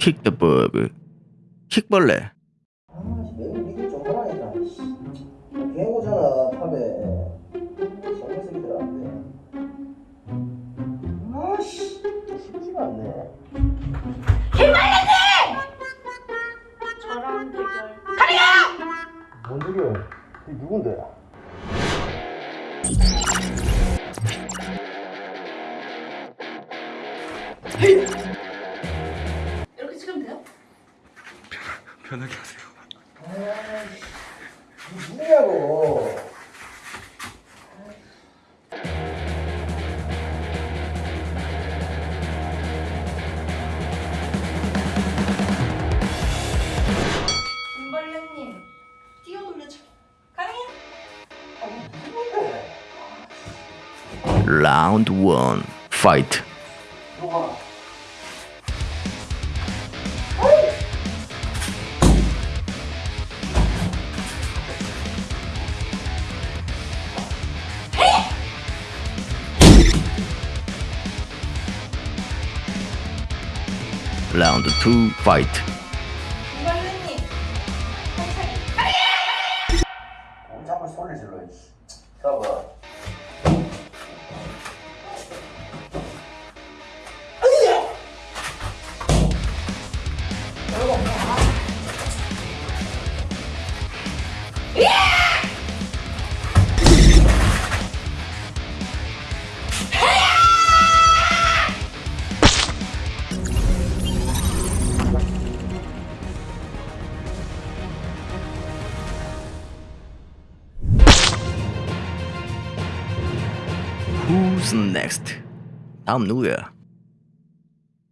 kick the bug. 킥벌레. 개고잖아 탑에 정글 새끼들한테 아씨 쉽지가 않네 저랑 대결. 뭔 소리야 이 누군데 이 편하게 하세요. 이 누구냐고 김벌레님 뛰어놀려줘. 가능해요? 라운드 1. 파이트. 누가 라운드 2. 파이트. 김벌레님. 꼼짝을 소리 질러 이씨 잡아 Who's next? 다음 누구야?